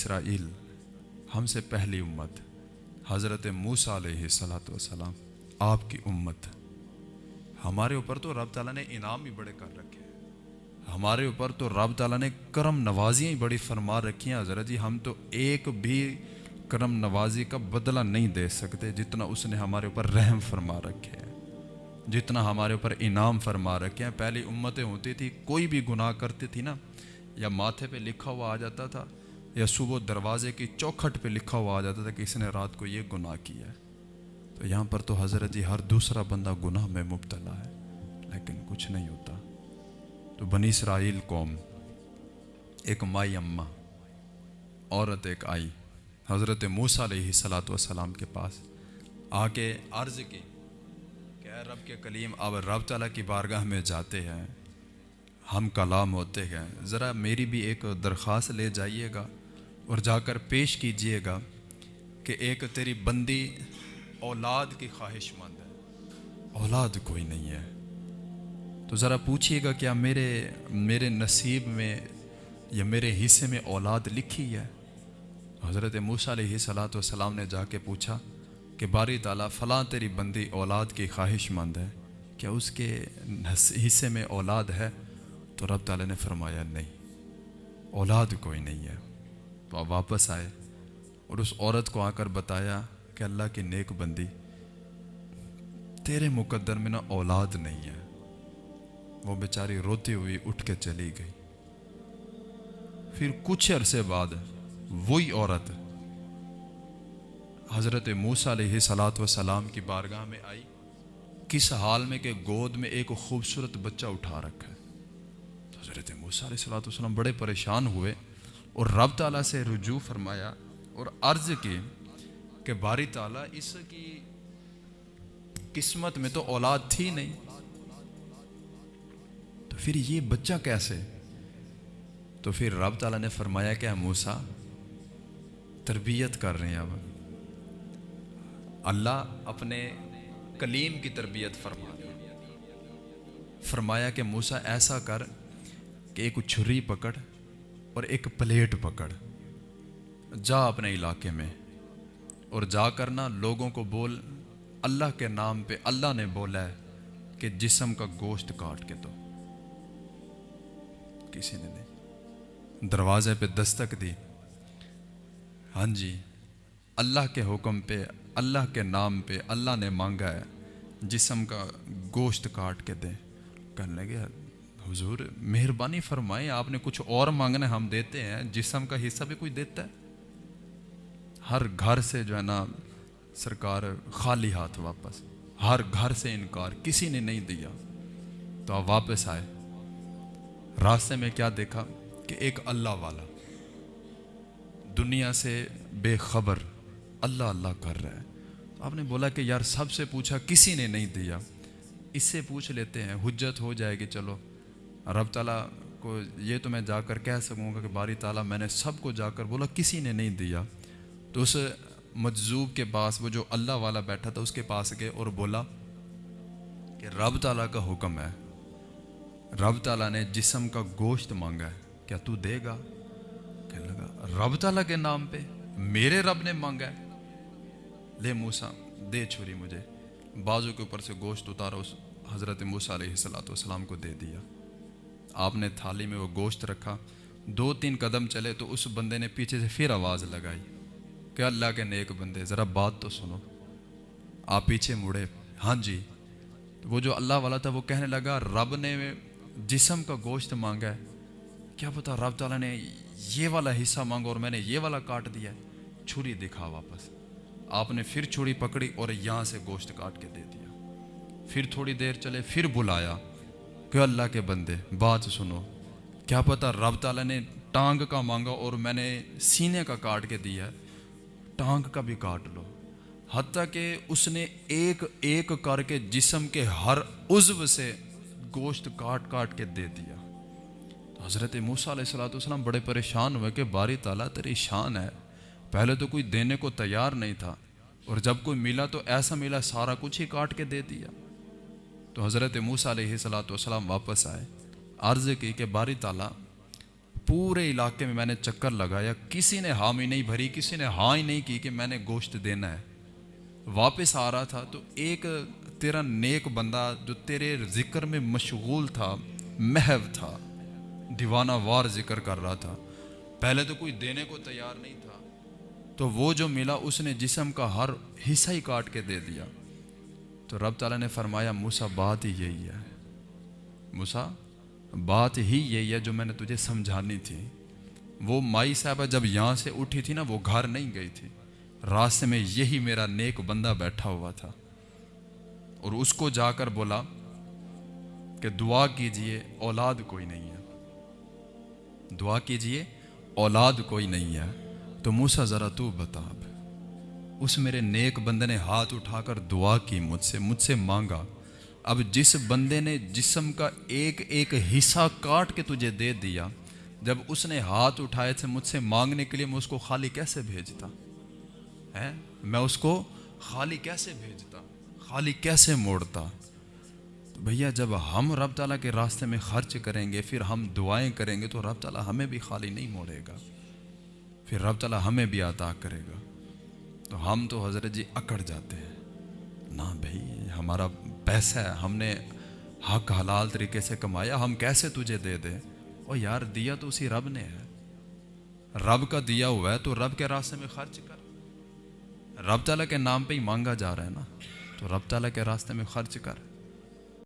اسرائیل ہم سے پہلی امت حضرت موسیٰ علیہ صلاۃ وسلام آپ کی امت۔ ہمارے اوپر تو رب تعالیٰ نے انعام بھی بڑے کر رکھے ہیں۔ ہمارے اوپر تو رب تعالیٰ نے کرم نوازیاں ہی بڑی فرما رکھی ہیں۔ حضرت جی ہم تو ایک بھی کرم نوازی کا بدلہ نہیں دے سکتے جتنا اس نے ہمارے اوپر رحم فرما رکھے ہیں۔ جتنا ہمارے اوپر انعام فرما رکھے ہیں۔ پہلی امتیں ہوتی تھی، کوئی بھی گناہ کرتی تھی نا، یا ماتھے پہ لکھا ہوا آ جاتا تھا یا صبح دروازے کی چوکھٹ پہ لکھا ہوا آ جاتا تھا کہ اس نے رات کو یہ گناہ کیا ہے۔ تو یہاں پر تو حضرت جی ہر دوسرا بندہ گناہ میں مبتلا ہے، لیکن کچھ نہیں ہوتا۔ تو بنی اسرائیل قوم، ایک مائی اماں عورت ایک آئی، حضرت موسیٰ علیہ صلاۃ والسلام کے پاس آ کے عرض کی کہ اے رب کے کلیم، اب رب تعالیٰ کی بارگاہ میں جاتے ہیں، ہم کلام ہوتے ہیں۔ ذرا میری بھی ایک درخواست لے جائیے گا۔ اور جا کر پیش کیجیے گا کہ ایک تیری بندی اولاد کی خواہش مند ہے۔ اولاد کوئی نہیں ہے۔ تو ذرا پوچھیے گا کیا میرے میرے نصیب میں یا میرے حصے میں اولاد لکھی ہے؟ حضرت موسیٰ علیہ صلاۃ والسلام نے جا کے پوچھا کہ باری تعالیٰ، فلاں تیری بندی اولاد کی خواہش مند ہے؟ کیا اس کے حصے میں اولاد ہے؟ تو رب تعالیٰ نے فرمایا نہیں۔ اولاد کوئی نہیں ہے۔ واپس آئے اور اس عورت کو آ کر بتایا کہ اللہ کی نیک بندی، تیرے مقدر میں نا اولاد نہیں ہے۔ وہ بیچاری روتی ہوئی اٹھ کے چلی گئی۔ پھر کچھ عرصے بعد وہی عورت حضرت موسیٰ علیہ صلاۃ وسلام کی بارگاہ میں آئی۔ کس حال میں کہ گود میں ایک خوبصورت بچہ اٹھا رکھا ہے۔ حضرت موسیٰ علیہ صلاۃ والسلام بڑے پریشان ہوئے۔ اور رب تعالیٰ سے رجوع فرمایا اور عرض کی کہ باری تعالیٰ اس کی قسمت میں تو اولاد تھی نہیں۔ تو پھر یہ بچہ کیسے؟ تو پھر رب تعالیٰ نے فرمایا کہ موسیٰ، تربیت کر رہے ہیں اب۔ اللہ اپنے کلیم کی تربیت فرما فرمایا کہ موسیٰ، ایسا کر کہ ایک چھری پکڑ اور ایک پلیٹ پکڑ۔ جا اپنے علاقے میں اور جا کر نا لوگوں کو بول، اللہ کے نام پہ اللہ نے بولا ہے کہ جسم کا گوشت کاٹ کے دو۔ کسی نے نہیں۔ دروازے پہ دستک دی۔ ہاں جی اللہ کے حکم پہ، اللہ کے نام پہ اللہ نے مانگا ہے، جسم کا گوشت کاٹ کے دیں۔ کرنے لگے حضور، مہربانی فرمائیں آپ نے کچھ اور مانگنا ہم دیتے ہیں جسم کا حصہ بھی کوئی دیتا ہے؟ ہر گھر سے جو ہے نا، سرکار خالی ہاتھ واپس، ہر گھر سے انکار، کسی نے نہیں دیا۔ تو آپ واپس آئے۔ راستے میں کیا دیکھا؟ کہ ایک اللہ والا۔ دنیا سے بے خبر، اللہ اللہ کر رہا ہے۔ تو آپ نے بولا کہ یار، سب سے پوچھا، کسی نے نہیں دیا۔ اس سے پوچھ لیتے ہیں، حجت ہو جائے گی، چلو۔ رب تعالیٰ کو یہ تو میں جا کر کہہ سکوں گا کہ باری تعالیٰ میں نے سب کو جا کر بولا، کسی نے نہیں دیا۔ تو اس مجذوب کے پاس وہ جو اللہ والا بیٹھا تھا اس کے پاس گئے اور بولا کہ رب تعالیٰ کا حکم ہے۔ رب تعالیٰ نے جسم کا گوشت مانگا ہے۔ کیا تو دے گا؟ کہنے لگا، رب تعالیٰ کے نام پہ میرے رب نے مانگا ہے۔ لے موسا دے چھری مجھے۔ بازو کے اوپر سے گوشت اتارا، اس حضرت موسیٰ علیہ السلاۃ والسلام کو دے دیا۔ آپ نے تھالی میں وہ گوشت رکھا، دو تین قدم چلے تو اس بندے نے پیچھے سے پھر آواز لگائی کہ اللہ کے نیک بندے، ذرا بات تو سنو۔ آپ پیچھے مڑے۔ ہاں جی۔ وہ جو اللہ والا تھا وہ کہنے لگا، رب نے جسم کا گوشت مانگا ہے۔ کیا پتا رب تعالیٰ نے یہ والا حصہ مانگا اور میں نے یہ والا کاٹ دیا ہے۔ چھری دکھا واپس۔ آپ نے پھر چھری پکڑی اور یہاں سے گوشت کاٹ کے دے دیا۔ پھر تھوڑی دیر چلے، پھر بلایا۔ کہ اللہ کے بندے، بات سنو۔ کیا پتا رب تعالیٰ نے ٹانگ کا مانگا اور میں نے سینے کا کاٹ کے دیا ہے۔ ٹانگ کا بھی کاٹ لو۔ حتیٰ کہ اس نے ایک ایک کر کے جسم کے ہر عضو سے گوشت کاٹ کاٹ کے دے دیا۔ حضرت موسیٰ علیہ السلاۃ والسلام بڑے پریشان ہوئے کہ باری تعالیٰ تیری شان ہے۔ پہلے تو کوئی دینے کو تیار نہیں تھا اور جب کوئی ملا تو ایسا ملا سارا کچھ ہی کاٹ کے دے دیا۔ تو حضرت موسیٰ علیہ صلاۃ والسلام واپس آئے۔ عرض کی کہ باری تعالیٰ، پورے علاقے میں میں نے چکر لگایا، کسی نے حامی نہیں بھری، کسی نے ہاں ہی نہیں کی کہ میں نے گوشت دینا ہے۔ واپس آ رہا تھا تو ایک تیرا نیک بندہ جو تیرے ذکر میں مشغول تھا، محو تھا، دیوانہ وار ذکر کر رہا تھا۔ پہلے تو کوئی دینے کو تیار نہیں تھا۔ تو وہ جو ملا، اس نے جسم کا ہر حصہ ہی کاٹ کے دے دیا۔ تو رب تعالیٰ نے فرمایا موسا بات ہی یہی ہے۔ موسا بات ہی یہی ہے جو میں نے تجھے سمجھانی تھی۔ وہ مائی صاحبہ جب یہاں سے اٹھی تھی نا، وہ گھر نہیں گئی تھی۔ راستے میں یہی میرا نیک بندہ بیٹھا ہوا تھا۔ اور اس کو جا کر بولا کہ دعا کیجیے، اولاد کوئی نہیں ہے۔ دعا کیجیے، اولاد کوئی نہیں ہے۔ تو موسا ذرا تو بتا اب اس میرے نیک بندے نے ہاتھ اٹھا کر دعا کی مجھ سے مجھ سے مانگا۔ اب جس بندے نے جسم کا ایک ایک حصہ کاٹ کے تجھے دے دیا، جب اس نے ہاتھ اٹھائے تھے مجھ سے مانگنے کے لیے، میں اس کو خالی کیسے بھیجتا؟ ہے میں اس کو خالی کیسے بھیجتا؟ خالی کیسے موڑتا؟ تو بھیا، جب ہم رب تعالیٰ کے راستے میں خرچ کریں گے، پھر ہم دعائیں کریں گے، تو رب تعالیٰ ہمیں بھی خالی نہیں موڑے گا۔ پھر رب تعالیٰ ہمیں بھی عطا کرے گا۔ تو ہم تو حضرت جی اکڑ جاتے ہیں۔ نہ بھائی، ہمارا پیسہ ہے، ہم نے حق حلال طریقے سے کمایا، ہم کیسے تجھے دے دیں؟ اور یار، دیا تو اسی رب نے ہے۔ رب کا دیا ہوا ہے، تو رب کے راستے میں خرچ کر۔ رب تعالیٰ کے نام پہ ہی مانگا جا رہا ہے نا۔ تو رب تعالیٰ کے راستے میں خرچ کر۔